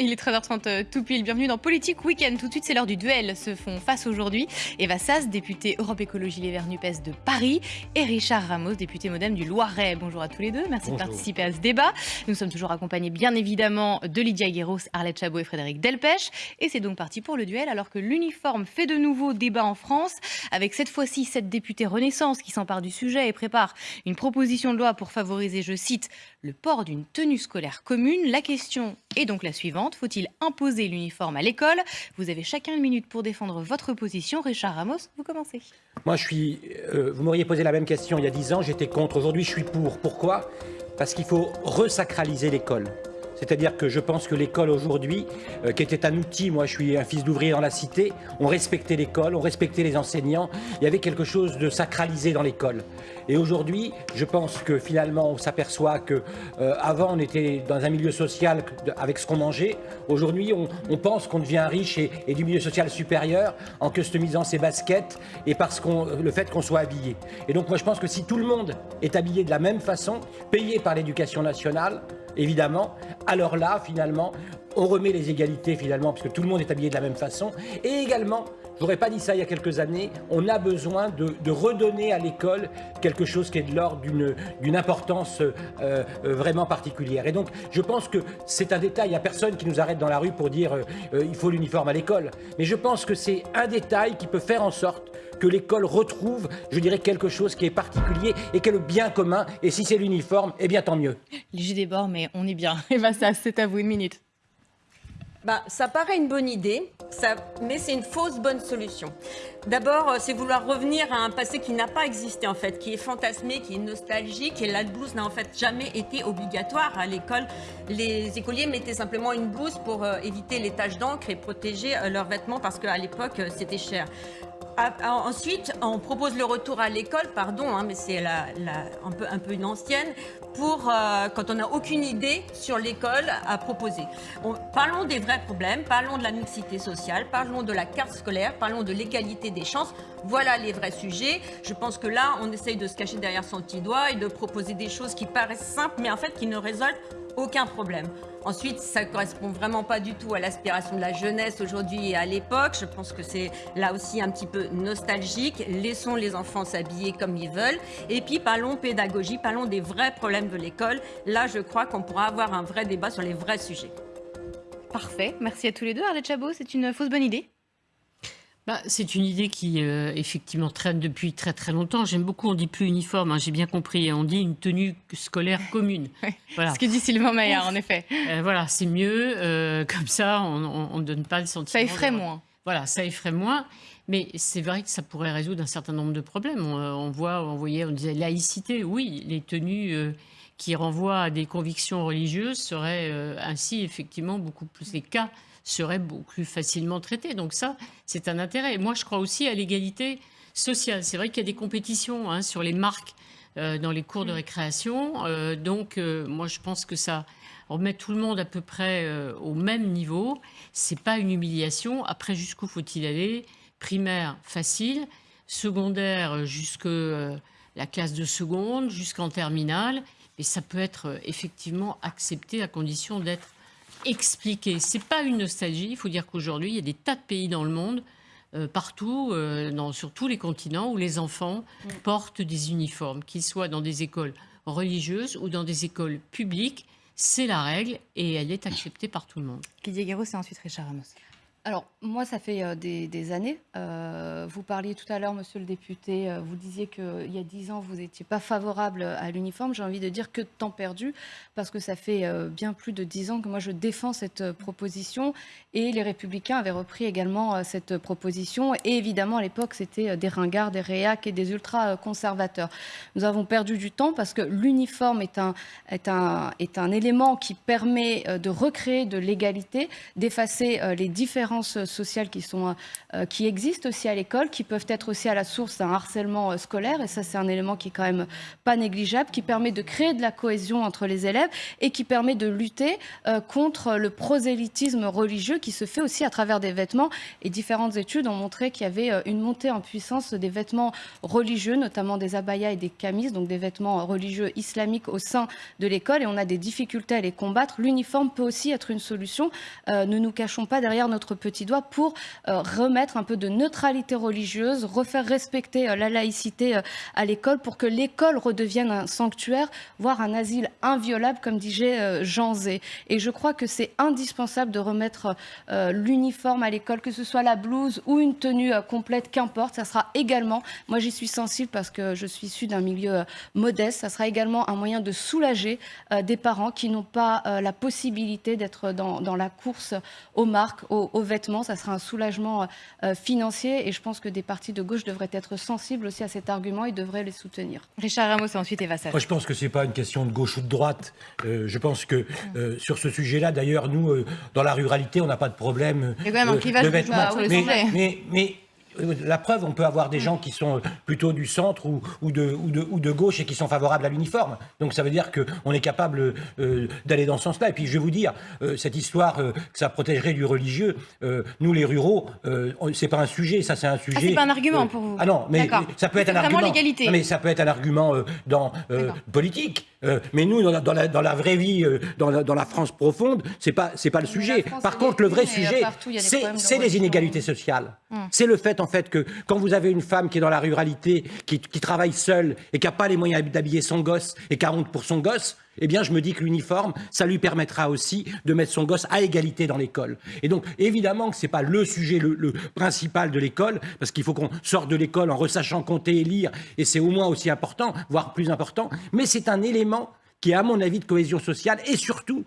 Il est 13h30 euh, tout pile. Bienvenue dans Politique Week-end. Tout de suite, c'est l'heure du duel. Se font face aujourd'hui Eva Sass, députée Europe Écologie Les Verts NUPES de Paris, et Richard Ramos, député modem du Loiret. Bonjour à tous les deux. Merci de participer à ce débat. Nous sommes toujours accompagnés, bien évidemment, de Lydia Guéros, Arlette Chabot et Frédéric Delpech. Et c'est donc parti pour le duel, alors que l'uniforme fait de nouveau débat en France, avec cette fois-ci cette députée Renaissance qui s'empare du sujet et prépare une proposition de loi pour favoriser, je cite, le port d'une tenue scolaire commune. La question est donc la suivante. Faut-il imposer l'uniforme à l'école? Vous avez chacun une minute pour défendre votre position. Richard Ramos, vous commencez. Moi, je suis. Euh, vous m'auriez posé la même question il y a dix ans. J'étais contre. Aujourd'hui, je suis pour. Pourquoi? Parce qu'il faut resacraliser l'école. C'est-à-dire que je pense que l'école aujourd'hui, euh, qui était un outil, moi je suis un fils d'ouvrier dans la cité, on respectait l'école, on respectait les enseignants, il y avait quelque chose de sacralisé dans l'école. Et aujourd'hui, je pense que finalement on s'aperçoit que euh, avant on était dans un milieu social avec ce qu'on mangeait, aujourd'hui on, pense qu'on devient riche et, du milieu social supérieur en customisant ses baskets et parce qu'on le fait qu'on soit habillé. Et donc moi je pense que si tout le monde est habillé de la même façon, payé par l'éducation nationale, évidemment, alors là, finalement, on remet les égalités, finalement, parce que tout le monde est habillé de la même façon. Et également, je n'aurais pas dit ça il y a quelques années, on a besoin de, redonner à l'école quelque chose qui est de l'ordre d'une importance euh, euh, vraiment particulière. Et donc, je pense que c'est un détail. Il n'y a personne qui nous arrête dans la rue pour dire euh, il faut l'uniforme à l'école. Mais je pense que c'est un détail qui peut faire en sorte que l'école retrouve, je dirais, quelque chose qui est particulier et qui est le bien commun. Et si c'est l'uniforme, eh bien tant mieux. Des bords, mais on est bien. Et bien ça, c'est à vous une minute. Bah, ça paraît une bonne idée, ça, mais c'est une fausse bonne solution. D'abord, euh, c'est vouloir revenir à un passé qui n'a pas existé en fait, qui est fantasmé, qui est nostalgique. Et la blouse n'a en fait jamais été obligatoire à l'école. Les écoliers mettaient simplement une blouse pour euh, éviter les taches d'encre et protéger euh, leurs vêtements parce qu'à l'époque c'était cher. Ah, ensuite, on propose le retour à l'école, pardon, hein, mais c'est un, peu, un peu une ancienne, pour euh, quand on n'a aucune idée sur l'école à proposer. parlons des vrais problèmes, parlons de la mixité sociale, parlons de la carte scolaire, parlons de l'égalité des chances. Voilà les vrais sujets. Je pense que là, on essaye de se cacher derrière son petit doigt et de proposer des choses qui paraissent simples, mais en fait qui ne résolvent aucun problème. Ensuite, ça ne correspond vraiment pas du tout à l'aspiration de la jeunesse aujourd'hui et à l'époque. Je pense que c'est là aussi un petit peu nostalgique. Laissons les enfants s'habiller comme ils veulent. Et puis, parlons pédagogie, parlons des vrais problèmes de l'école. Là, je crois qu'on pourra avoir un vrai débat sur les vrais sujets. Parfait. Merci à tous les deux. Arlette Chabot, c'est une fausse bonne idée bah, c'est une idée qui, euh, effectivement, traîne depuis très très longtemps. J'aime beaucoup, on dit plus uniforme, hein, j'ai bien compris. On dit une tenue scolaire commune. Voilà. Ce que dit Sylvain Maillard, en effet. Euh, voilà, c'est mieux. Euh, comme ça, on ne donne pas le sentiment. Ça effraie moins. Voilà, ça effraie moins. Mais c'est vrai que ça pourrait résoudre un certain nombre de problèmes. On, voit, on voyait, on disait laïcité. Oui, les tenues qui renvoient à des convictions religieuses seraient ainsi, effectivement, beaucoup plus les cas serait beaucoup plus facilement traité. Donc ça, c'est un intérêt. Moi, je crois aussi à l'égalité sociale. C'est vrai qu'il y a des compétitions hein, sur les marques euh, dans les cours de mm. récréation. Euh, donc, euh, moi, je pense que ça remet tout le monde à peu près au même niveau. C'est pas une humiliation. Après, jusqu'où faut-il aller? Primaire, facile. Secondaire, jusque la classe de seconde, jusqu'en terminale. Et ça peut être effectivement accepté à condition d'être expliquer. C'est pas une nostalgie. Il faut dire qu'aujourd'hui, il y a des tas de pays dans le monde, euh, partout, euh, sur tous les continents, où les enfants mm. portent des uniformes, qu'ils soient dans des écoles religieuses ou dans des écoles publiques. C'est la règle et elle est acceptée par tout le monde. Guéraud, c'est ensuite Richard Ramos. Alors, moi, ça fait euh, des, années. Euh, vous parliez tout à l'heure, monsieur le député, euh, vous disiez qu'il y a dix ans, vous n'étiez pas favorable à l'uniforme. J'ai envie de dire que temps perdu, parce que ça fait bien plus de dix ans que moi, je défends cette proposition. Et les Républicains avaient repris également cette proposition. Et évidemment, à l'époque, c'était des ringards, des réacs et des ultra-conservateurs. Nous avons perdu du temps parce que l'uniforme est un, est, un, est un élément qui permet de recréer de l'égalité, d'effacer les différences sociales qui, sont, euh, qui existent aussi à l'école, qui peuvent être aussi à la source d'un harcèlement scolaire. Et ça, c'est un élément qui est quand même pas négligeable, qui permet de créer de la cohésion entre les élèves et qui permet de lutter contre le prosélytisme religieux qui se fait aussi à travers des vêtements. Et différentes études ont montré qu'il y avait une montée en puissance des vêtements religieux, notamment des abayas et des camis, donc des vêtements religieux islamiques au sein de l'école. Et on a des difficultés à les combattre. L'uniforme peut aussi être une solution. Euh, ne nous cachons pas derrière notre petit doigt pour euh, remettre un peu de neutralité religieuse, refaire respecter euh, la laïcité à l'école pour que l'école redevienne un sanctuaire, voire un asile inviolable, comme disait Jean Zé. Et je crois que c'est indispensable de remettre l'uniforme à l'école, que ce soit la blouse ou une tenue complète, qu'importe. Ça sera également, moi j'y suis sensible parce que je suis issue d'un milieu modeste, ça sera également un moyen de soulager des parents qui n'ont pas la possibilité d'être dans, dans, la course aux marques, aux, vêtements. Ça sera un soulagement euh, financier et je pense que des partis de gauche devraient être sensibles aussi à cet argument et devraient les soutenir. Richard Ramos et ensuite Eva Moi, je pense que ce n'est pas une question de gauche ou de droite. Euh, je pense que euh, sur ce sujet-là, d'ailleurs, nous, dans la ruralité, on n'a pas de problème Il y a quand même un clivage de vêtements. mais, mais, mais la preuve, on peut avoir des gens qui sont plutôt du centre ou, de, ou, de, gauche et qui sont favorables à l'uniforme. Donc ça veut dire qu'on est capable euh, d'aller dans ce sens-là. Et puis je vais vous dire, euh, cette histoire euh, que ça protégerait du religieux, nous les ruraux, c'est pas un sujet, ça c'est un sujet. Ah, c'est pas un argument pour vous. Ah non, mais ça peut être un argument. l'égalité. Mais ça peut être un argument dans politique. mais nous, dans la, vraie vie, dans, la, France profonde, c'est pas c'est pas le sujet. Par contre, le vrai sujet, c'est les inégalités sociales. Hum. C'est le fait en fait que quand vous avez une femme qui est dans la ruralité, qui, travaille seule et qui n'a pas les moyens d'habiller son gosse et qui a honte pour son gosse, eh bien, je me dis que l'uniforme, ça lui permettra aussi de mettre son gosse à égalité dans l'école. Et donc, évidemment que ce n'est pas le sujet le, principal de l'école, parce qu'il faut qu'on sorte de l'école en ressachant compter et lire, et c'est au moins aussi important, voire plus important, mais c'est un élément qui est, à mon avis, de cohésion sociale, et surtout,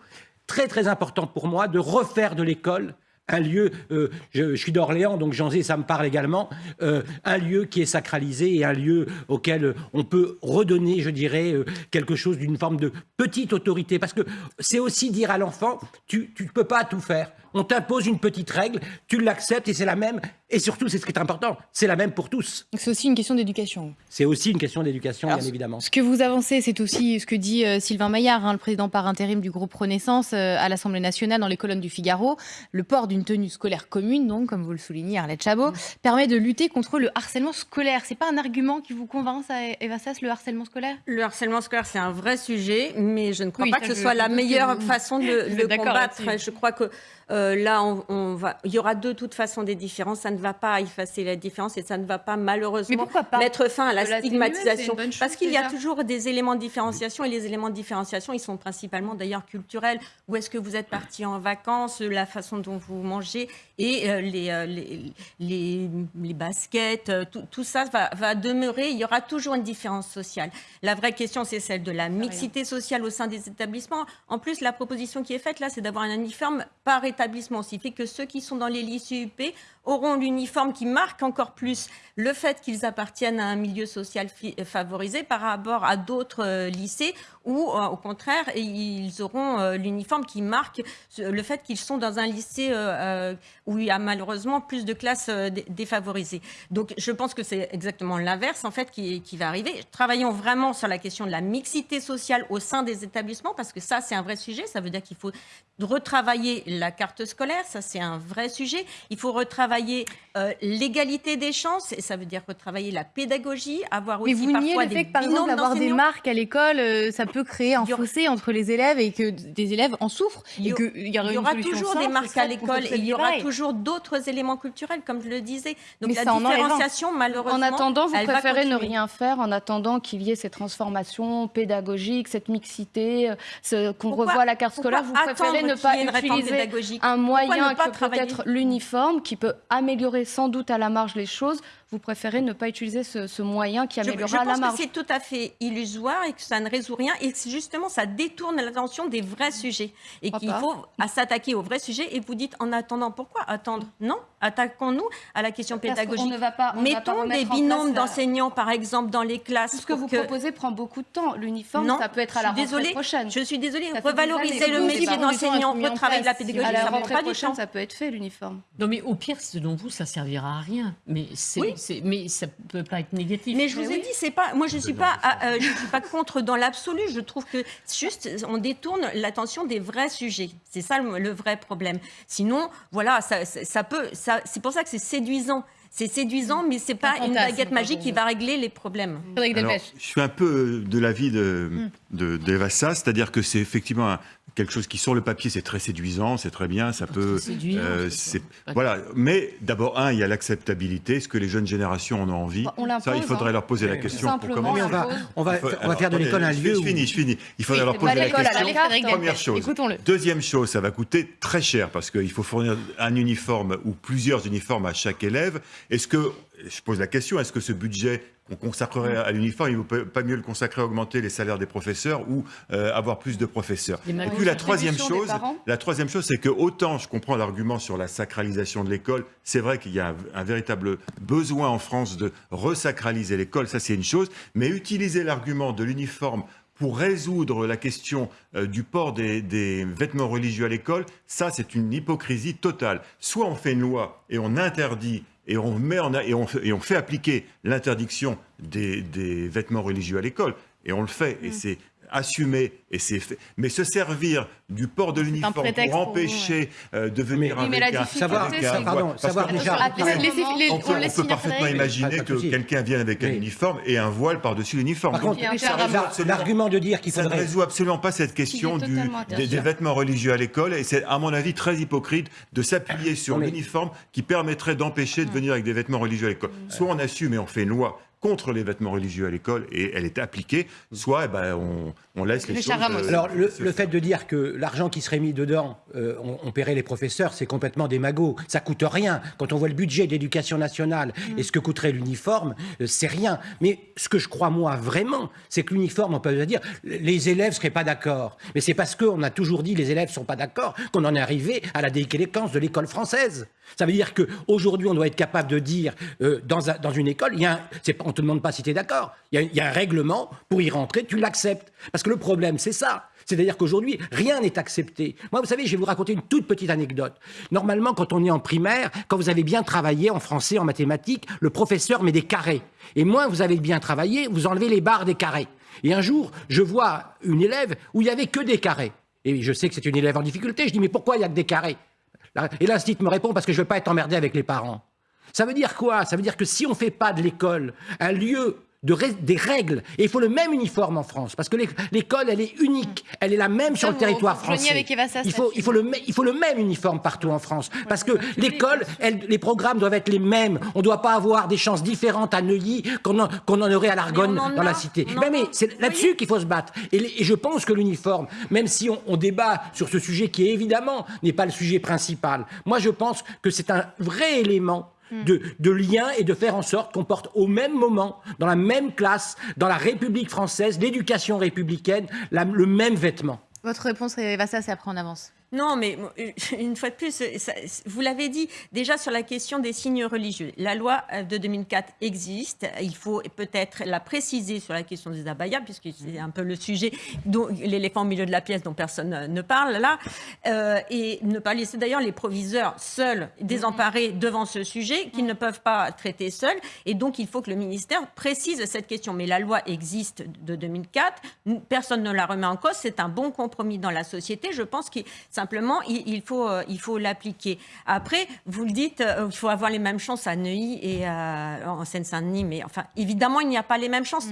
très très important pour moi, de refaire de l'école un lieu, euh, je, suis d'Orléans, donc Jean Zé, ça me parle également, euh, un lieu qui est sacralisé et un lieu auquel on peut redonner, je dirais, euh, quelque chose d'une forme de petite autorité. Parce que c'est aussi dire à l'enfant, tu ne peux pas tout faire on t'impose une petite règle, tu l'acceptes et c'est la même. Et surtout, c'est ce qui est important, c'est la même pour tous. C'est aussi une question d'éducation. C'est aussi une question d'éducation, bien évidemment. Ce que vous avancez, c'est aussi ce que dit euh, Sylvain Maillard, hein, le président par intérim du groupe Renaissance euh, à l'Assemblée nationale dans les colonnes du Figaro. Le port d'une tenue scolaire commune, donc, comme vous le soulignez, Arlette Chabot, permet de lutter contre le harcèlement scolaire. C'est pas un argument qui vous convainc, ça, Eva Sass, le harcèlement scolaire? Le harcèlement scolaire, c'est un vrai sujet, mais je ne crois pas que ce soit la meilleure façon de le combattre. Je crois que euh, là, on, va, il y aura de toute façon des différences. Ça ne va pas effacer la différence et ça ne va pas malheureusement mettre fin à la, stigmatisation. parce qu'il y a toujours des éléments de différenciation et les éléments de différenciation, ils sont principalement d'ailleurs culturels. Où est-ce que vous êtes parti en vacances, la façon dont vous mangez et euh, euh, les, les, les, baskets, tout, ça va, va, demeurer. Il y aura toujours une différence sociale. La vraie question, c'est celle de la mixité sociale au sein des établissements. En plus, la proposition qui est faite là, c'est d'avoir un uniforme par établissement établissement aussi que ceux qui sont dans les lycées UP auront l'uniforme qui marque encore plus le fait qu'ils appartiennent à un milieu social favorisé par rapport à d'autres euh, lycées où, euh, au contraire, ils auront euh, l'uniforme qui marque le fait qu'ils sont dans un lycée où il y a malheureusement plus de classes défavorisées. Donc, je pense que c'est exactement l'inverse, en fait, qui, qui va arriver. Travaillons vraiment sur la question de la mixité sociale au sein des établissements, parce que ça, c'est un vrai sujet. Ça veut dire qu'il faut retravailler la carte scolaire, ça, c'est un vrai sujet. Il faut retravailler travailler euh, l'égalité des chances, et ça veut dire retravailler la pédagogie, avoir aussi Mais vous parfois le fait que, par exemple, avoir des marques à l'école, euh, ça peut créer un fossé entre les élèves et que des élèves en souffrent. Il y, il y aura, toujours des marques à l'école et il y aura toujours d'autres éléments culturels, comme je le disais. Donc la différenciation, malheureusement. En attendant, vous préférez ne rien faire en attendant qu'il y ait ces transformations pédagogiques, cette mixité, ce, qu'on revoie la carte scolaire. Vous préférez ne pas utiliser un moyen que peut-être l'uniforme qui peut améliorer sans doute à la marge les choses, vous préférez ne pas utiliser ce, moyen qui améliorera la marge. Je pense que c'est tout à fait illusoire et que ça ne résout rien et justement ça détourne l'attention des vrais sujets. Et qu'il faut s'attaquer aux vrais sujets et vous dites en attendant pourquoi attendre? Non, attaquons-nous à la question pédagogique. ne va pas, on ne va pas Mettons des binômes la- d'enseignants, par exemple, dans les classes. Tout ce que vous que- proposez prend beaucoup de temps. L'uniforme, ça peut être à la rentrée désolée, prochaine. Je suis désolée, revaloriser le métier prend d'enseignant, mis en retravailler la pédagogie, à la ça prend rentrée pas du temps. ça peut être fait, l'uniforme. Non, mais au pire, selon vous, ça servira à rien. Mais, Oui. mais ça peut pas être négatif. Mais je vous ai dit, c'est pas. Moi, je suis pas. euh, je suis pas contre dans l'absolu. Je trouve que juste, on détourne l'attention des vrais sujets. C'est ça le, le vrai problème. Sinon, voilà, ça peut. Ça, c'est pour ça que c'est séduisant. C'est séduisant, mais c'est pas Un une baguette magique qui va régler les problèmes. Alors, je suis un peu de l'avis de, Hmm. de, d'Eva Sass, c'est-à-dire que c'est effectivement un- quelque chose qui, sur le papier, c'est très séduisant, c'est très bien, ça peut. euh, voilà. Mais d'abord, un, il y a l'acceptabilité. Est-ce que les jeunes générations en ont envie On l'impose, Ça, il faudrait hein. leur poser la question pour commencer. Mais on va, on va, Il faut- on va alors, faire de l'école un lieu Je où... finis, je finis. Il faudrait Oui, leur poser la l'école, question. Première chose. Écoutons-le. Deuxième chose, ça va coûter très cher parce qu'il faut fournir un uniforme ou plusieurs uniformes à chaque élève. Est-ce que, je pose la question, est-ce que ce budget qu'on consacrerait à l'uniforme, il ne vaut pas mieux le consacrer à augmenter les salaires des professeurs ou euh, avoir plus de professeurs Et puis la troisième chose, la troisième chose, c'est que autant je comprends l'argument sur la sacralisation de l'école, c'est vrai qu'il y a un, un véritable besoin en France de resacraliser l'école, ça c'est une chose, mais utiliser l'argument de l'uniforme pour résoudre la question euh, du port des, des vêtements religieux à l'école, ça c'est une hypocrisie totale. Soit on fait une loi et on interdit et on, met en, a- et on, fait- et on fait appliquer l'interdiction des, des vêtements religieux à l'école, et on le fait, Mm. et c'est assumé, et c'est fait. Mais se servir du port de l'uniforme pour pour vous, empêcher euh, de venir Oui, mais avec un... Savoir, un pardon, savoir déjà... Ah, on on peut, on parfaitement imaginer que quelqu'un vienne avec un uniforme et un voile par-dessus l'uniforme. Par contre, l'argument de dire qu'il ça ne résout absolument pas cette question du, des, des vêtements religieux à l'école. Et c'est à mon avis très hypocrite de s'appuyer sur l'uniforme qui permettrait d'empêcher de venir avec des vêtements religieux à l'école. Soit on assume et on fait une loi contre les vêtements religieux à l'école et elle est appliquée, soit eh ben, on, on laisse les Richard choses... Ramos. euh, Alors, le, le fait de dire que l'argent qui serait mis dedans, euh, on, on paierait les professeurs, c'est complètement démago. Ça coûte rien. Quand on voit le budget d'éducation nationale et ce que coûterait l'uniforme, euh, c'est rien. Mais ce que je crois, moi, vraiment, c'est que l'uniforme, on peut dire, les élèves seraient pas d'accord. Mais c'est parce qu'on a toujours dit les élèves sont pas d'accord qu'on en est arrivé à la délinquance de l'école française. Ça veut dire qu'aujourd'hui, on doit être capable de dire, euh, dans, dans une école, il y a un, on te demande pas si tu es d'accord. Il y, a, un règlement pour y rentrer, tu l'acceptes. Parce que le problème, c'est ça. C'est-à-dire qu'aujourd'hui, rien n'est accepté. Moi, vous savez, je vais vous raconter une toute petite anecdote. Normalement, quand on est en primaire, quand vous avez bien travaillé en français, en mathématiques, le professeur met des carrés. Et moins vous avez bien travaillé, vous enlevez les barres des carrés. Et un jour, je vois une élève où il n'y avait que des carrés. Et je sais que c'est une élève en difficulté. Je dis, mais pourquoi il n'y a que des carrés? Et l'instit me répond, parce que je ne veux pas être emmerdé avec les parents. Ça veut dire quoi? Ça veut dire que si on ne fait pas de l'école un lieu de des règles, et il faut le même uniforme en France, parce que l'é- l'école, elle est unique, elle est la même sur le territoire français. avec Eva Sass il, faut, il, faut le, il faut le même uniforme partout en France, parce que l'école, les programmes doivent être les mêmes. On ne doit pas avoir des chances différentes à Neuilly qu'on en, aurait à l'Argonne dans a, la cité. Ben, mais c'est là-dessus qu'il faut se battre. Et je pense que l'uniforme, même si on, on débat sur ce sujet qui évidemment n'est pas le sujet principal, moi je pense que c'est un vrai élément de, de lien et de faire en sorte qu'on porte au même moment, dans la même classe, dans la République française, l'éducation républicaine, la- le même vêtement. Votre réponse, Eva Sass, après on avance. Non, mais euh, une fois de plus, ça- vous l'avez dit déjà sur la question des signes religieux. La loi euh, de 2004 existe. Il faut peut-être la préciser sur la question des abayas, puisque c'est un peu le sujet, l'éléphant au milieu de la pièce dont personne euh, ne parle là. Euh, et ne pas laisser d'ailleurs les proviseurs seuls, désemparés devant ce sujet, qu'ils ne peuvent pas traiter seuls. Et donc, il faut que le ministère précise cette question. Mais la loi existe de 2004. Personne ne la remet en cause. C'est un bon compromis dans la société. Je pense qu'il simplement, il, il faut, euh, il faut l'appliquer. Après, vous le dites, euh, il faut avoir les mêmes chances à Neuilly et à- en Seine-Saint-Denis. Mais enfin, évidemment, il n'y a pas les mêmes chances.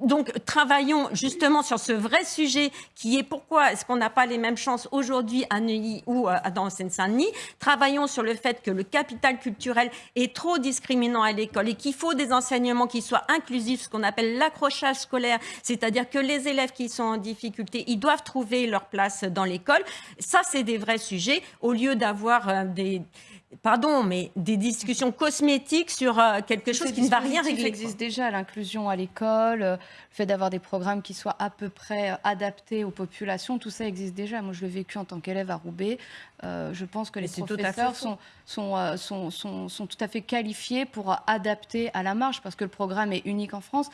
Donc, travaillons justement sur ce vrai sujet qui est pourquoi est-ce qu'on n'a pas les mêmes chances aujourd'hui à Neuilly ou euh, dans Seine-Saint-Denis. Travaillons sur le fait que le capital culturel est trop discriminant à l'école et qu'il faut des enseignements qui soient inclusifs, ce qu'on appelle l'accrochage scolaire, c'est-à-dire que les élèves qui sont en difficulté, ils doivent trouver leur place dans l'école. Ça, c'est des vrais sujets, au lieu d'avoir euh, des pardon, mais des discussions cosmétiques sur euh, quelque chose qui ne va rien régler. Ça existe déjà, l'inclusion à l'école, euh, le fait d'avoir des programmes qui soient à peu près euh, adaptés aux populations, tout ça existe déjà. Moi, je l'ai vécu en tant qu'élève à Roubaix. je pense que les professeurs sont, sont, sont, sont, sont, tout à fait qualifiés pour adapter à la marge, parce que le programme est unique en France,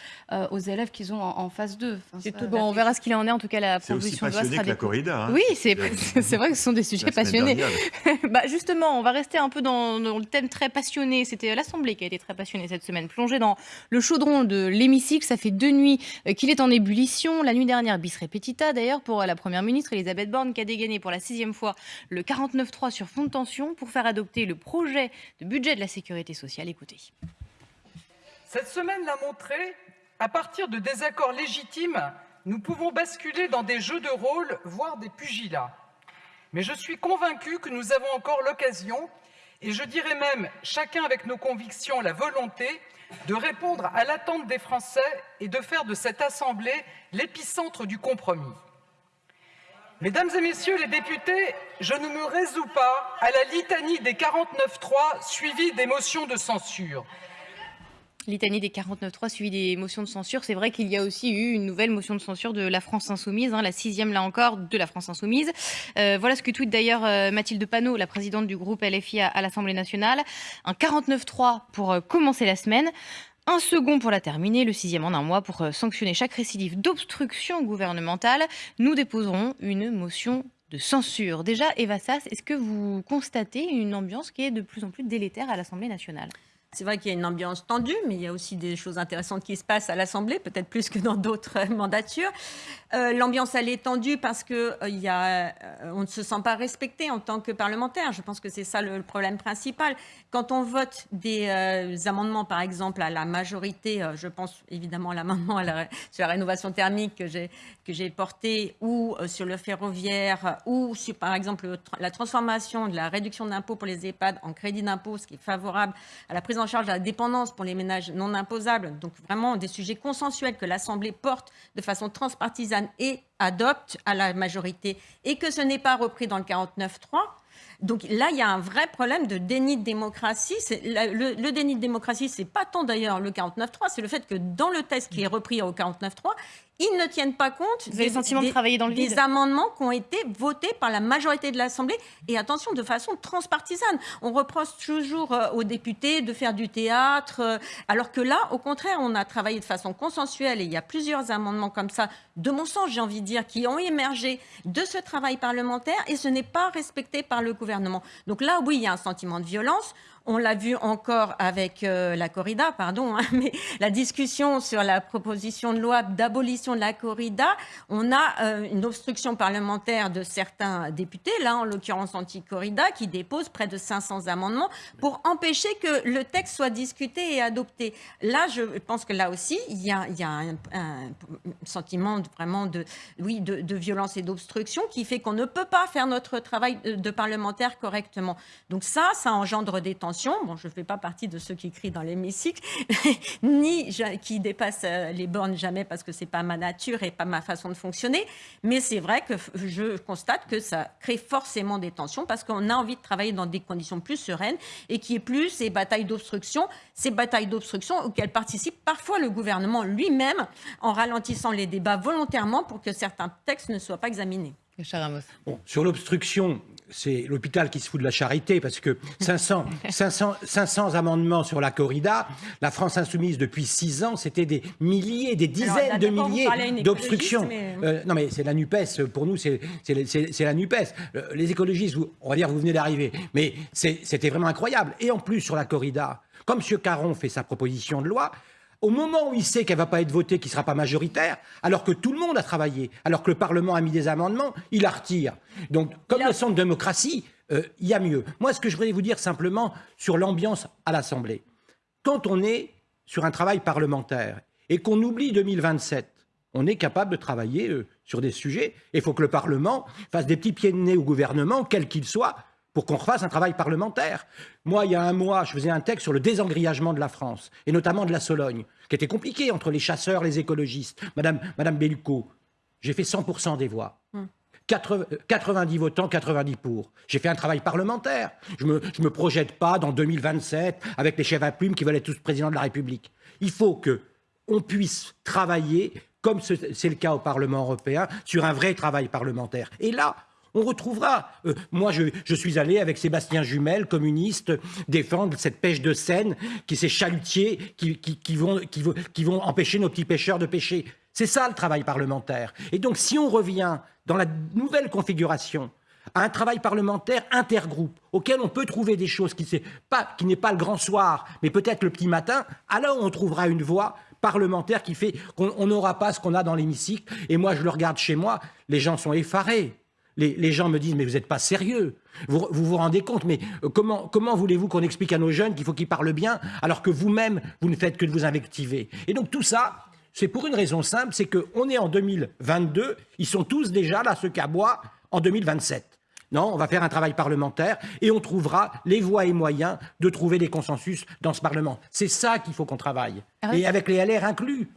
aux élèves qu'ils ont en, phase 2. bon, on verra ce qu'il en est. En tout cas, la proposition de loi sera que la corrida. Hein. Oui, c'est vrai que ce sont des sujets passionnés. bah, justement, on va rester un peu dans, le thème très passionné. C'était l'Assemblée qui a été très passionnée cette semaine. Plongé dans le chaudron de l'hémicycle, ça fait deux nuits euh, qu'il est en ébullition. La nuit dernière, bis repetita d'ailleurs pour la Première ministre Elisabeth Borne qui a dégainé pour la sixième fois le 49.3 sur fond de tension pour faire adopter le projet de budget de la sécurité sociale. Écoutez. Cette semaine l'a montré, à partir de désaccords légitimes, nous pouvons basculer dans des jeux de rôle, voire des pugilats. Mais je suis convaincu que nous avons encore l'occasion, et je dirais même chacun avec nos convictions la volonté, de répondre à l'attente des Français et de faire de cette Assemblée l'épicentre du compromis. Mesdames et messieurs les députés, je ne me résous pas à la litanie des 49.3 suivis des motions de censure. Litanie des 49.3 suivi des motions de censure. C'est vrai qu'il y a aussi eu une nouvelle motion de censure de la France Insoumise, hein, la sixième là encore de la France Insoumise. Euh, voilà ce que tweet d'ailleurs euh, Mathilde Panot, la présidente du groupe LFI à, l'Assemblée nationale. Un 49.3 pour euh, commencer la semaine. Un second pour la terminer, le sixième en un mois pour sanctionner chaque récidive d'obstruction gouvernementale. Nous déposerons une motion de censure. Déjà, Eva Sass, est-ce que vous constatez une ambiance qui est de plus en plus délétère à l'Assemblée nationale? C'est vrai qu'il y a une ambiance tendue, mais il y a aussi des choses intéressantes qui se passent à l'Assemblée, peut-être plus que dans d'autres mandatures. Euh, l'ambiance, elle est tendue parce que euh, euh, ne se sent pas respecté en tant que parlementaire. Je pense que c'est ça le, problème principal. Quand on vote des amendements, par exemple, à la majorité, je pense évidemment à l'amendement sur la rénovation thermique que j'ai que j'ai porté, ou sur le ferroviaire, ou sur, par exemple, la transformation de la réduction d'impôt pour les EHPAD en crédit d'impôt, ce qui est favorable à la prise en charge de la dépendance pour les ménages non imposables, donc vraiment des sujets consensuels que l'Assemblée porte de façon transpartisane et adopte à la majorité, et que ce n'est pas repris dans le 49.3, donc là, il y a un vrai problème de déni de démocratie. Le, le, déni de démocratie, c'est pas tant d'ailleurs le 49.3, c'est le fait que dans le texte qui est repris au 49.3, ils ne tiennent pas compte des, de travailler dans le des amendements qui ont été votés par la majorité de l'Assemblée. Et attention, de façon transpartisane. On reproche toujours euh, aux députés de faire du théâtre, euh, alors que là, au contraire, on a travaillé de façon consensuelle et il y a plusieurs amendements comme ça, de mon sens, j'ai envie de dire, qui ont émergé de ce travail parlementaire et ce n'est pas respecté par le gouvernement. Donc là, oui, il y a un sentiment de violence. On l'a vu encore avec euh, la corrida, pardon, hein, mais la discussion sur la proposition de loi d'abolition de la corrida, on a euh, une obstruction parlementaire de certains députés, là en l'occurrence anti-corrida, qui déposent près de 500 amendements pour empêcher que le texte soit discuté et adopté. Là, je pense que là aussi, il y a, un, sentiment vraiment de, oui, de, violence et d'obstruction qui fait qu'on ne peut pas faire notre travail de, de parlementaire correctement. Donc ça, ça engendre des tensions Bon, je ne fais pas partie de ceux qui crient dans l'hémicycle, ni qui dépassent euh, les bornes jamais parce que c'est pas ma nature et pas ma façon de fonctionner. Mais c'est vrai que je constate que ça crée forcément des tensions parce qu'on a envie de travailler dans des conditions plus sereines et qui est plus ces batailles d'obstruction, ces batailles d'obstruction auxquelles participe parfois le gouvernement lui-même en ralentissant les débats volontairement pour que certains textes ne soient pas examinés. Bon, sur l'obstruction, c'est l'hôpital qui se fout de la charité parce que 500, 500, 500 amendements sur la corrida, la France insoumise depuis 6 ans, c'était des milliers, des dizaines de milliers d'obstructions. Euh, non mais c'est la NUPES, pour nous c'est la NUPES. Euh, les écologistes, on va dire, vous venez d'arriver, mais c'était vraiment incroyable. Et en plus sur la corrida, comme M. Caron fait sa proposition de loi, au moment où il sait qu'elle ne va pas être votée, qu'il ne sera pas majoritaire, alors que tout le monde a travaillé, alors que le Parlement a mis des amendements, il la retire. Donc, comme le de démocratie, euh, il y a mieux. Moi, ce que je voudrais vous dire simplement sur l'ambiance à l'Assemblée, quand on est sur un travail parlementaire et qu'on oublie 2027, on est capable de travailler euh, sur des sujets. Et il faut que le Parlement fasse des petits pieds de nez au gouvernement, quel qu'il soit, pour qu'on refasse un travail parlementaire. Moi, il y a un mois, je faisais un texte sur le désengrillagement de la France, et notamment de la Sologne, qui était compliqué entre les chasseurs, les écologistes. Madame, Madame Bellucco, j'ai fait 100% des voix. Hum. 90 votants, 90 pour. J'ai fait un travail parlementaire. Je ne me, je me projette pas dans 2027 avec les chefs à plumes qui veulent être tous présidents de la République. Il faut que on puisse travailler, comme c'est le cas au Parlement européen, sur un vrai travail parlementaire. Et là, on retrouvera. Euh, moi, je, suis allé avec Sébastien Jumel, communiste, défendre cette pêche de Seine, qui ces chalutiers qui, qui, vont, qui, qui vont empêcher nos petits pêcheurs de pêcher. C'est ça le travail parlementaire. Et donc, si on revient dans la nouvelle configuration à un travail parlementaire intergroupe, auquel on peut trouver des choses qui n'est pas, pas le grand soir, mais peut-être le petit matin, alors on trouvera une voie parlementaire qui fait qu'on n'aura pas ce qu'on a dans l'hémicycle. Et moi, je le regarde chez moi, les gens sont effarés. Les, gens me disent, mais vous n'êtes pas sérieux. Vous, vous, rendez compte, mais euh, comment, comment voulez-vous qu'on explique à nos jeunes qu'il faut qu'ils parlent bien, alors que vous-même, vous ne faites que de vous invectiver? Et donc tout ça, c'est pour une raison simple, c'est qu'on est en 2022, ils sont tous déjà là, ce cabois, en 2027. Non, on va faire un travail parlementaire et on trouvera les voies et moyens de trouver des consensus dans ce Parlement. C'est ça qu'il faut qu'on travaille. Et avec les LR inclus.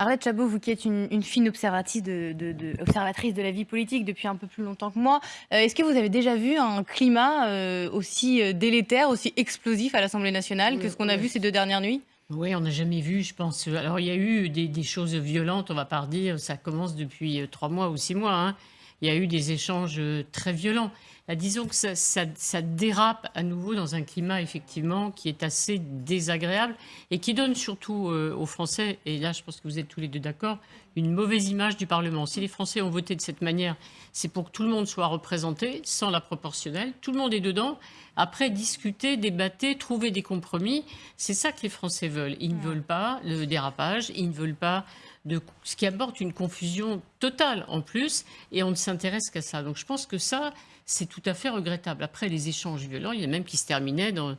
Arlette Chabot, vous qui êtes une, fine observatrice de, observatrice de la vie politique depuis un peu plus longtemps que moi, euh, est-ce que vous avez déjà vu un climat euh, aussi euh, délétère, aussi explosif à l'Assemblée nationale que ce qu'on a vu ces deux dernières nuits? Oui, on n'a jamais vu, je pense. Alors, il y a eu des, choses violentes, on va pas dire, ça commence depuis trois mois ou six mois. Hein il y a eu des échanges très violents. Disons que ça, dérape à nouveau dans un climat effectivement qui est assez désagréable et qui donne surtout euh, aux Français, et là je pense que vous êtes tous les deux d'accord, une mauvaise image du Parlement. Si les Français ont voté de cette manière, c'est pour que tout le monde soit représenté sans la proportionnelle. Tout le monde est dedans. Après, discuter, débattre, trouver des compromis, c'est ça que les Français veulent. Ils ne veulent pas le dérapage, ils ne veulent pas de, ce qui apporte une confusion totale en plus, et on ne s'intéresse qu'à ça. Donc je pense que ça, c'est tout à fait regrettable. Après, les échanges violents, il y en a même qui se terminaient dans,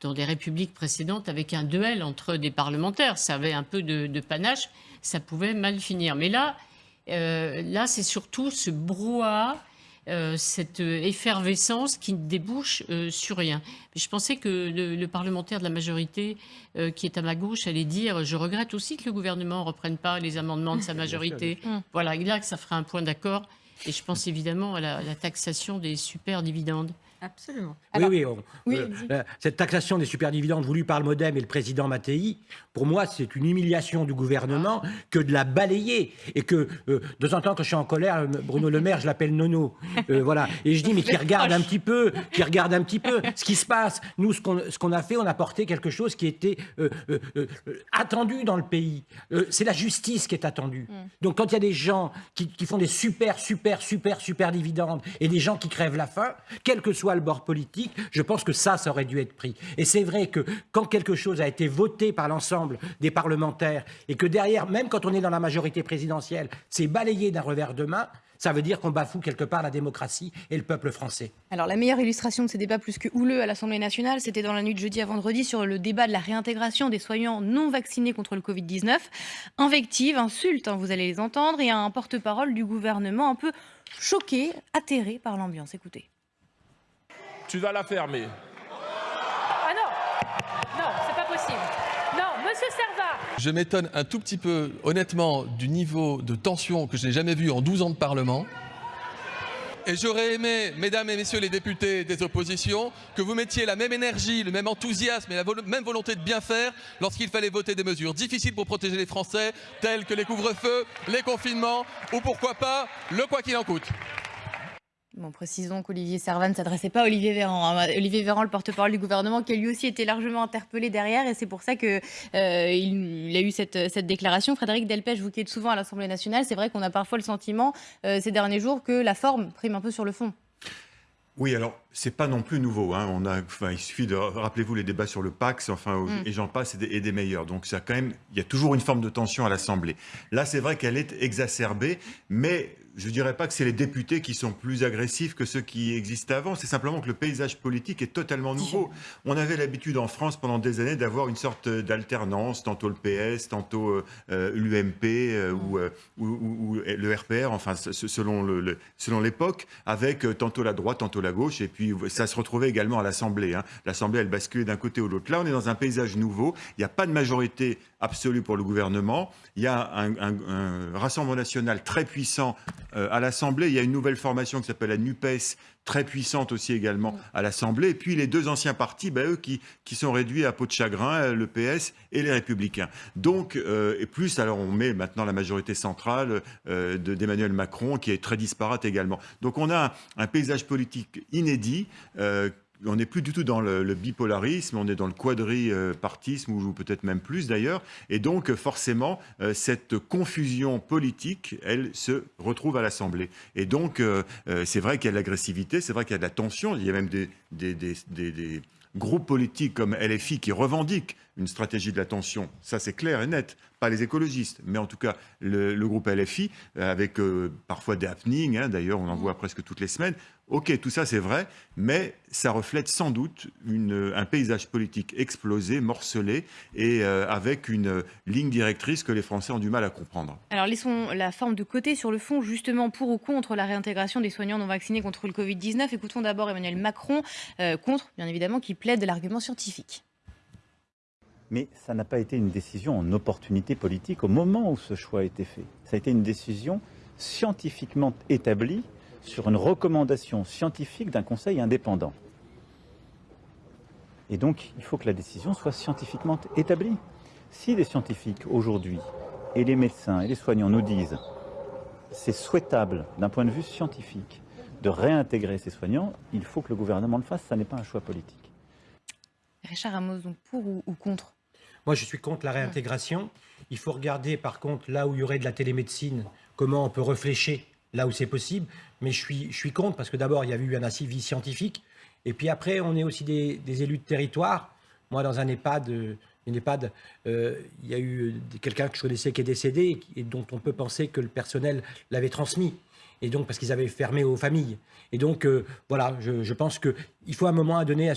dans des républiques précédentes avec un duel entre des parlementaires. Ça avait un peu de, panache, ça pouvait mal finir. Mais là, euh, là c'est surtout ce brouhaha euh, cette effervescence qui ne débouche euh, sur rien. je pensais que le, parlementaire de la majorité euh, qui est à ma gauche allait dire je regrette aussi que le gouvernement ne reprenne pas les amendements de sa majorité. Voilà, là, que ça ferait un point d'accord. Et je pense évidemment à la taxation des super dividendes. Absolument. oui, oui, euh, cette taxation des superdividendes voulue par le Modem et le président Mattei, pour moi, c'est une humiliation du gouvernement que de la balayer. Et que, euh, de temps en temps, quand je suis en colère, euh, Bruno Le Maire, je l'appelle Nono. voilà. Et je dis, mais qui regarde un petit peu, qui regarde un petit peu ce qui se passe. Nous, ce qu'on a fait, on a porté quelque chose qui était attendu dans le pays. c'est la justice qui est attendue. Mm. Donc, quand il y a des gens qui, qui font des super, super, super, super dividendes et des gens qui crèvent la faim, quel que soit le bord politique, je pense que ça, ça aurait dû être pris. Et c'est vrai que quand quelque chose a été voté par l'ensemble des parlementaires et que derrière, même quand on est dans la majorité présidentielle, c'est balayé d'un revers de main, ça veut dire qu'on bafoue quelque part la démocratie et le peuple français. Alors la meilleure illustration de ces débats plus que houleux à l'Assemblée nationale, c'était dans la nuit de jeudi à vendredi sur le débat de la réintégration des soignants non vaccinés contre le Covid-19. Invective, insulte, hein, vous allez les entendre, et un porte-parole du gouvernement un peu choqué, atterré par l'ambiance. Écoutez tu vas la fermer. Ah non Non, c'est pas possible. Non, monsieur Servat Je m'étonne un tout petit peu, honnêtement, du niveau de tension que je n'ai jamais vu en 12 ans de Parlement. Et j'aurais aimé, mesdames et messieurs les députés des oppositions, que vous mettiez la même énergie, le même enthousiasme et la même volonté de bien faire lorsqu'il fallait voter des mesures difficiles pour protéger les Français, telles que les couvre-feux, les confinements ou pourquoi pas le quoi qu'il en coûte. Bon, précisons qu'Olivier Servan ne s'adressait pas à Olivier Véran. Hein. Olivier Véran, le porte-parole du gouvernement, qui a lui aussi été largement interpellé derrière, et c'est pour ça qu'il euh, il a eu cette, cette, déclaration. Frédéric Delpech, vous qui êtes souvent à l'Assemblée nationale, c'est vrai qu'on a parfois le sentiment euh, ces derniers jours que la forme prime un peu sur le fond. Oui, alors c'est pas non plus nouveau. Hein. On a, enfin, il suffit de rappelez-vous les débats sur le Pax, enfin, mm. et j'en passe, et des, et des, meilleurs. Donc ça, quand même, il y a toujours une forme de tension à l'Assemblée. Là, c'est vrai qu'elle est exacerbée, mais je ne dirais pas que c'est les députés qui sont plus agressifs que ceux qui existaient avant. C'est simplement que le paysage politique est totalement nouveau. On avait l'habitude en France pendant des années d'avoir une sorte d'alternance, tantôt le PS, tantôt euh, euh, l'UMP euh, ou, le RPR, enfin selon l'époque, avec tantôt la droite, tantôt la gauche. Et puis ça se retrouvait également à l'Assemblée. Hein. L'Assemblée, elle basculait d'un côté ou de l'autre. Là, on est dans un paysage nouveau. Il n'y a pas de majorité absolue pour le gouvernement. Il y a un, Rassemblement national très puissant euh, à l'Assemblée. Il y a une nouvelle formation qui s'appelle la NUPES, très puissante aussi également à l'Assemblée. Et puis les deux anciens partis, ben, eux qui, qui, sont réduits à peau de chagrin, euh, le PS et les Républicains. Donc, euh, et plus, alors on met maintenant la majorité centrale d'Emmanuel Macron, qui est très disparate également. Donc on a un, paysage politique inédit on n'est plus du tout dans le, bipolarisme, on est dans le quadripartisme, ou peut-être même plus d'ailleurs. Et donc, forcément, euh, cette confusion politique, elle se retrouve à l'Assemblée. Et donc, euh, euh, c'est vrai qu'il y a de l'agressivité, c'est vrai qu'il y a de la tension, il y a même des, des groupes politiques comme LFI qui revendiquent une stratégie de la tension. Ça, c'est clair et net. Pas les écologistes, mais en tout cas le, groupe LFI, avec parfois des happenings, hein, d'ailleurs on en voit presque toutes les semaines. Ok, tout ça c'est vrai, mais ça reflète sans doute un paysage politique explosé, morcelé, et euh, avec une ligne directrice que les Français ont du mal à comprendre. Alors laissons la forme de côté sur le fond, justement pour ou contre la réintégration des soignants non vaccinés contre le Covid-19. Écoutons d'abord Emmanuel Macron, euh, contre bien évidemment, qui plaide de l'argument scientifique. Mais ça n'a pas été une décision en opportunité politique au moment où ce choix a été fait. Ça a été une décision scientifiquement établie sur une recommandation scientifique d'un conseil indépendant. Et donc, il faut que la décision soit scientifiquement établie. Si les scientifiques aujourd'hui, et les médecins et les soignants nous disent c'est souhaitable d'un point de vue scientifique de réintégrer ces soignants, il faut que le gouvernement le fasse, ça n'est pas un choix politique. Richard Ramos, donc pour ou, contre Moi, je suis contre la réintégration. Il faut regarder, par contre, là où il y aurait de la télémédecine, comment on peut réfléchir là où c'est possible. Mais je suis, je suis contre parce que d'abord, il y a eu un assivi scientifique. Et puis après, on est aussi des, élus de territoire. Moi, dans un EHPAD, une EHPAD euh, il y a eu quelqu'un que je connaissais qui est décédé et dont on peut penser que le personnel l'avait transmis. Et donc, parce qu'ils avaient fermé aux familles. Et donc, euh, voilà, je, pense qu'il faut un moment à donner,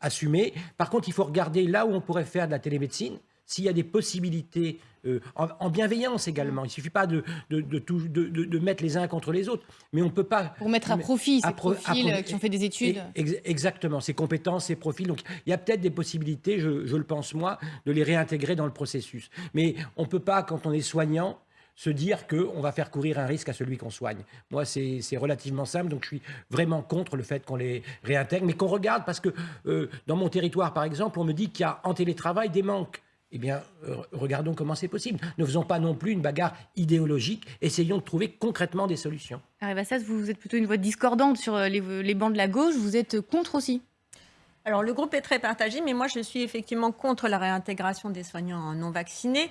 assumer. Par contre, il faut regarder là où on pourrait faire de la télémédecine s'il y a des possibilités euh, en, bienveillance également. Il ne suffit pas de, de, de, mettre les uns contre les autres, mais on ne peut pas... Pour mettre à profit ces profils qui ont fait des études. exactement, ces compétences, ces profils. Donc il y a peut-être des possibilités, je, je, le pense moi, de les réintégrer dans le processus. Mais on ne peut pas, quand on est soignant, se dire qu'on va faire courir un risque à celui qu'on soigne. Moi, c'est relativement simple, donc je suis vraiment contre le fait qu'on les réintègre, mais qu'on regarde, parce que euh, dans mon territoire, par exemple, on me dit qu'il y a en télétravail des manques eh bien, euh, regardons comment c'est possible. Ne faisons pas non plus une bagarre idéologique, essayons de trouver concrètement des solutions. ça, vous êtes plutôt une voix discordante sur euh, les, les bancs de la gauche, vous êtes contre aussi? Alors, le groupe est très partagé, mais moi, je suis effectivement contre la réintégration des soignants non vaccinés.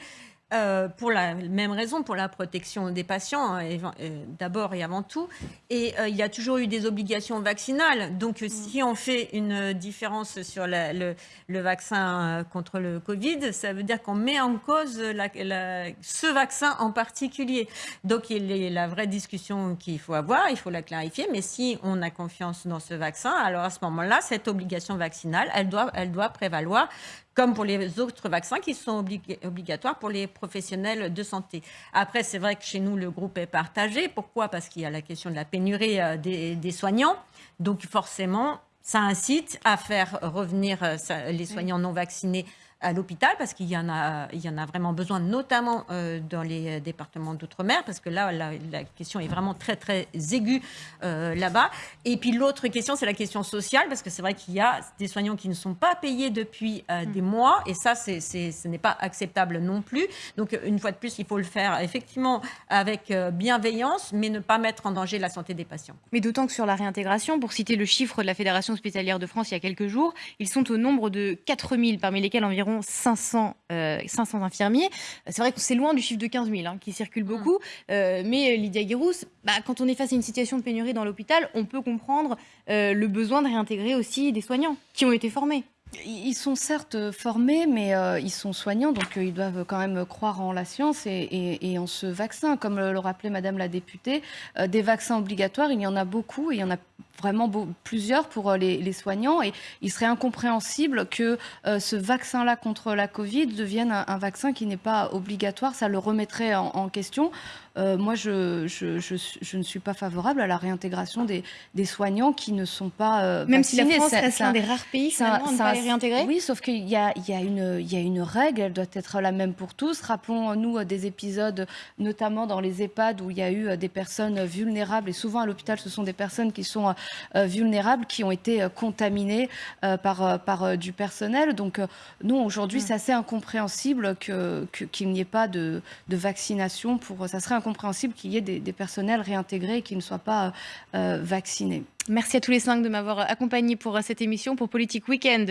Euh, pour la même raison, pour la protection des patients, hein, euh, d'abord et avant tout. Et euh, il y a toujours eu des obligations vaccinales. Donc, mm. si on fait une différence sur le, vaccin contre le Covid, ça veut dire qu'on met en cause ce vaccin en particulier. Donc, il y a la vraie discussion qu'il faut avoir, il faut la clarifier. Mais si on a confiance dans ce vaccin, alors à ce moment-là, cette obligation vaccinale, elle doit, elle doit prévaloir comme pour les autres vaccins qui sont obligatoires pour les professionnels de santé. Après, c'est vrai que chez nous, le groupe est partagé. Pourquoi? Parce qu'il y a la question de la pénurie euh, des, soignants. Donc forcément, ça incite à faire revenir euh, les soignants non vaccinés à l'hôpital parce qu'il y, en a, il y en a vraiment besoin, notamment euh, dans les euh, départements d'outre-mer, parce que là, la, question est vraiment très, très aiguë euh, là-bas. Et puis l'autre question, c'est la question sociale, parce que c'est vrai qu'il y a des soignants qui ne sont pas payés depuis mm. des mois, et ça, c'est, ce n'est pas acceptable non plus. Donc, une fois de plus, il faut le faire effectivement avec bienveillance, mais ne pas mettre en danger la santé des patients. Mais d'autant que sur la réintégration, pour citer le chiffre de la Fédération hospitalière de France il y a quelques jours, ils sont au nombre de 4000, parmi lesquels environ 500, 500 euh, infirmiers. C'est vrai que c'est loin du chiffre de 15 000 hein, qui circule beaucoup. Euh, mais Lydia Guirous, bah, quand on est face à une situation de pénurie dans l'hôpital, on peut comprendre euh, le besoin de réintégrer aussi des soignants qui ont été formés. Ils sont certes formés, mais ils sont soignants, donc ils doivent quand même croire en la science et, en ce vaccin. Comme le, rappelait Madame la députée, des vaccins obligatoires, il y en a beaucoup et il y en a vraiment plusieurs pour euh, les, soignants. Et il serait incompréhensible que euh, ce vaccin-là contre la Covid devienne un, vaccin qui n'est pas obligatoire. Ça le remettrait en question. Euh, moi, je, je, ne suis pas favorable à la réintégration des, des soignants qui ne sont pas euh, Même si la France reste l'un des rares pays finalement, à ne pas les réintégrer Oui, sauf qu'il y a, il y, a une, il y a une règle, elle doit être la même pour tous. Rappelons-nous des épisodes, notamment dans les EHPAD, où il y a eu des personnes vulnérables, et souvent à l'hôpital, ce sont des personnes qui sont vulnérables, qui ont été contaminées par, par du personnel. Donc, nous, aujourd'hui, mm. c'est assez incompréhensible qu'il que, n'y ait pas de, de vaccination pour... Ça serait compréhensible qu'il y ait des, personnels réintégrés et qui ne soient pas euh, vaccinés. Merci à tous les cinq de m'avoir accompagné pour cette émission pour Politique Week-end.